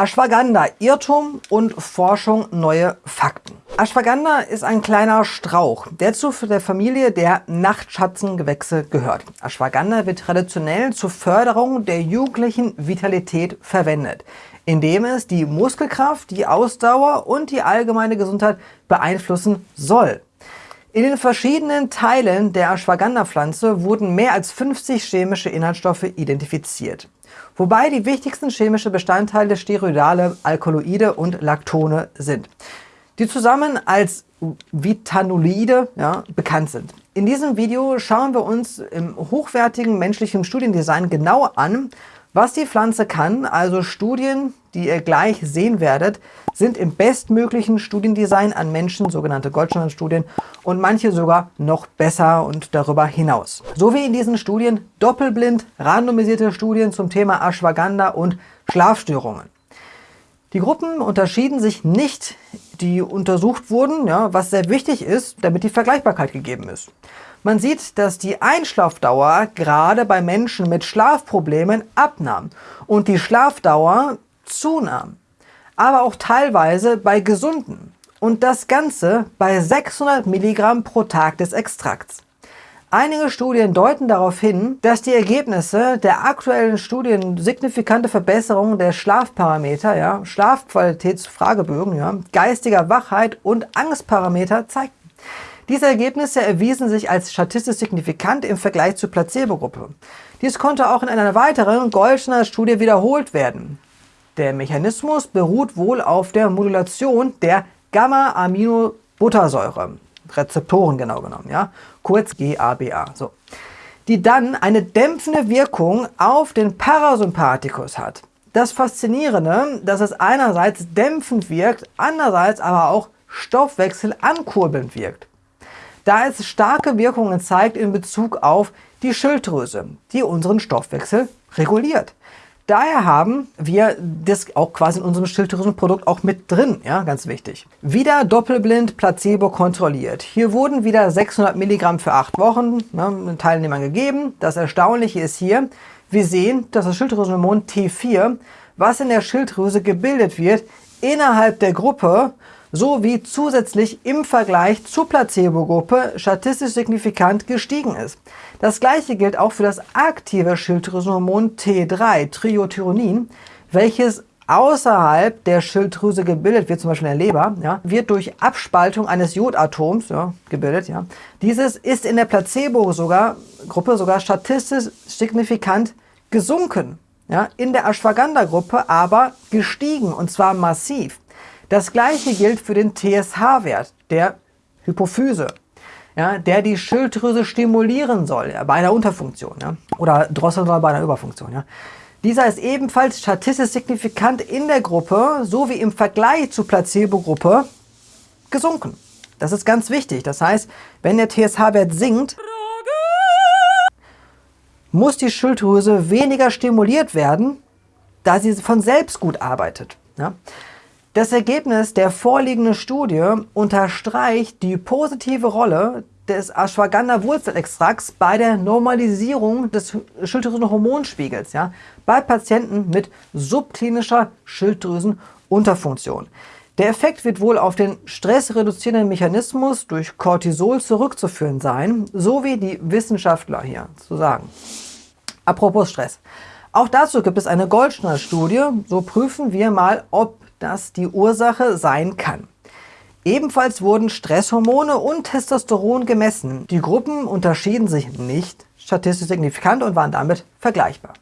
Ashwagandha, Irrtum und Forschung, neue Fakten. Ashwagandha ist ein kleiner Strauch, der zu der Familie der Nachtschatzengewächse gehört. Ashwagandha wird traditionell zur Förderung der jugendlichen Vitalität verwendet, indem es die Muskelkraft, die Ausdauer und die allgemeine Gesundheit beeinflussen soll. In den verschiedenen Teilen der Ashwagandha-Pflanze wurden mehr als 50 chemische Inhaltsstoffe identifiziert wobei die wichtigsten chemische Bestandteile Steroidale, Alkaloide und Lactone sind, die zusammen als Vitanolide ja, bekannt sind. In diesem Video schauen wir uns im hochwertigen menschlichen Studiendesign genau an, was die Pflanze kann, also Studien, die ihr gleich sehen werdet, sind im bestmöglichen Studiendesign an Menschen, sogenannte Goldstandardstudien, und manche sogar noch besser und darüber hinaus. So wie in diesen Studien doppelblind randomisierte Studien zum Thema Ashwagandha und Schlafstörungen. Die Gruppen unterschieden sich nicht, die untersucht wurden, ja, was sehr wichtig ist, damit die Vergleichbarkeit gegeben ist. Man sieht, dass die Einschlafdauer gerade bei Menschen mit Schlafproblemen abnahm und die Schlafdauer zunahm, aber auch teilweise bei Gesunden und das Ganze bei 600 Milligramm pro Tag des Extrakts. Einige Studien deuten darauf hin, dass die Ergebnisse der aktuellen Studien signifikante Verbesserungen der Schlafparameter, ja, Schlafqualitätsfragebögen, ja, geistiger Wachheit und Angstparameter zeigten. Diese Ergebnisse erwiesen sich als statistisch signifikant im Vergleich zur Placebo-Gruppe. Dies konnte auch in einer weiteren Goldschner Studie wiederholt werden. Der Mechanismus beruht wohl auf der Modulation der Gamma-Aminobuttersäure, Rezeptoren genau genommen, ja, kurz GABA, so, die dann eine dämpfende Wirkung auf den Parasympathikus hat. Das Faszinierende, dass es einerseits dämpfend wirkt, andererseits aber auch Stoffwechsel ankurbelnd wirkt da es starke Wirkungen zeigt in Bezug auf die Schilddrüse, die unseren Stoffwechsel reguliert. Daher haben wir das auch quasi in unserem Schilddrüsenprodukt auch mit drin, ja, ganz wichtig. Wieder doppelblind Placebo kontrolliert. Hier wurden wieder 600 Milligramm für acht Wochen ne, den Teilnehmern gegeben. Das Erstaunliche ist hier, wir sehen, dass das Schilddrüsenhormon T4, was in der Schilddrüse gebildet wird, innerhalb der Gruppe sowie zusätzlich im Vergleich zur Placebo-Gruppe statistisch signifikant gestiegen ist. Das gleiche gilt auch für das aktive Schilddrüsenhormon T3, Triothyronin, welches außerhalb der Schilddrüse gebildet wird, zum Beispiel in der Leber, ja, wird durch Abspaltung eines Jodatoms ja, gebildet. Ja. Dieses ist in der Placebo-Gruppe sogar statistisch signifikant gesunken. Ja, in der Ashwagandha-Gruppe aber gestiegen und zwar massiv. Das gleiche gilt für den TSH-Wert der Hypophyse, ja, der die Schilddrüse stimulieren soll, bei einer Unterfunktion ja, oder soll bei einer Überfunktion. Ja. Dieser ist ebenfalls statistisch signifikant in der Gruppe sowie im Vergleich zur Placebo-Gruppe gesunken. Das ist ganz wichtig. Das heißt, wenn der TSH-Wert sinkt, muss die Schilddrüse weniger stimuliert werden, da sie von selbst gut arbeitet. Ja? Das Ergebnis der vorliegenden Studie unterstreicht die positive Rolle des Ashwagandha-Wurzelextrakts bei der Normalisierung des Schilddrüsenhormonspiegels ja, bei Patienten mit subklinischer Schilddrüsenunterfunktion. Der Effekt wird wohl auf den stressreduzierenden Mechanismus durch Cortisol zurückzuführen sein, so wie die Wissenschaftler hier zu sagen. Apropos Stress. Auch dazu gibt es eine Goldschner-Studie. So prüfen wir mal, ob das die Ursache sein kann. Ebenfalls wurden Stresshormone und Testosteron gemessen. Die Gruppen unterschieden sich nicht statistisch signifikant und waren damit vergleichbar.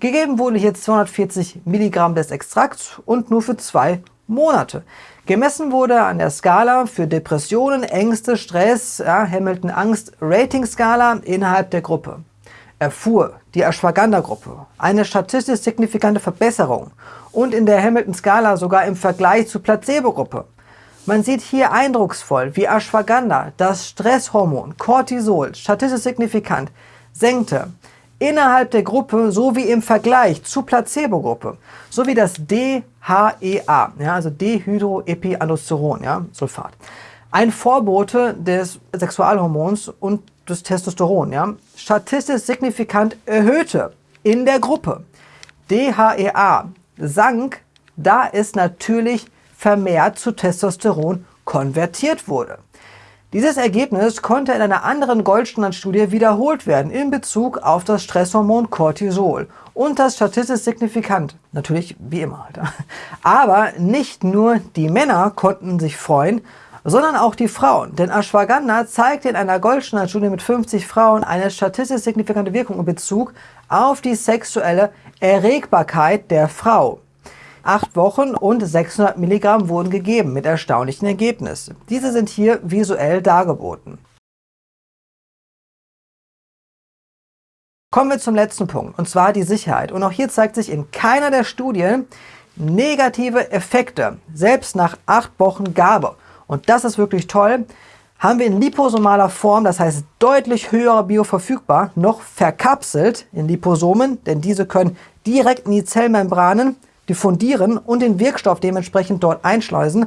Gegeben wurde hier 240 Milligramm des Extrakts und nur für zwei Monate. Gemessen wurde an der Skala für Depressionen, Ängste, Stress, ja, Hamilton Angst, Rating-Skala innerhalb der Gruppe. Erfuhr die Ashwagandha-Gruppe eine statistisch signifikante Verbesserung und in der Hamilton-Skala sogar im Vergleich zur Placebo-Gruppe. Man sieht hier eindrucksvoll, wie Ashwagandha das Stresshormon Cortisol statistisch signifikant senkte innerhalb der Gruppe sowie im Vergleich zur Placebo-Gruppe, sowie das DHEA, ja, also Dehydroepiandrosteron, ja, Sulfat. Ein Vorbote des Sexualhormons und des Testosteron, ja, statistisch signifikant erhöhte in der Gruppe. DHEA sank da es natürlich vermehrt zu Testosteron konvertiert wurde. Dieses Ergebnis konnte in einer anderen Goldstandard-Studie wiederholt werden in Bezug auf das Stresshormon Cortisol und das statistisch signifikant. Natürlich wie immer. Alter. Aber nicht nur die Männer konnten sich freuen, sondern auch die Frauen. Denn Ashwagandha zeigte in einer Goldstandard-Studie mit 50 Frauen eine statistisch signifikante Wirkung in Bezug auf die sexuelle Erregbarkeit der Frau. Acht Wochen und 600 Milligramm wurden gegeben mit erstaunlichen Ergebnissen. Diese sind hier visuell dargeboten. Kommen wir zum letzten Punkt, und zwar die Sicherheit. Und auch hier zeigt sich in keiner der Studien negative Effekte, selbst nach acht Wochen Gabe. Und das ist wirklich toll. Haben wir in liposomaler Form, das heißt deutlich höher bioverfügbar, noch verkapselt in Liposomen, denn diese können direkt in die Zellmembranen diffundieren und den Wirkstoff dementsprechend dort einschleusen.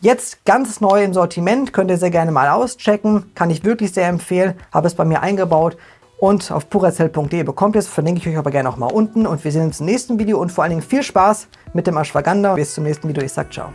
Jetzt ganz neu im Sortiment, könnt ihr sehr gerne mal auschecken, kann ich wirklich sehr empfehlen, habe es bei mir eingebaut und auf puracell.de bekommt ihr es, verlinke ich euch aber gerne auch mal unten und wir sehen uns im nächsten Video und vor allen Dingen viel Spaß mit dem Ashwagandha. Bis zum nächsten Video, ich sag ciao.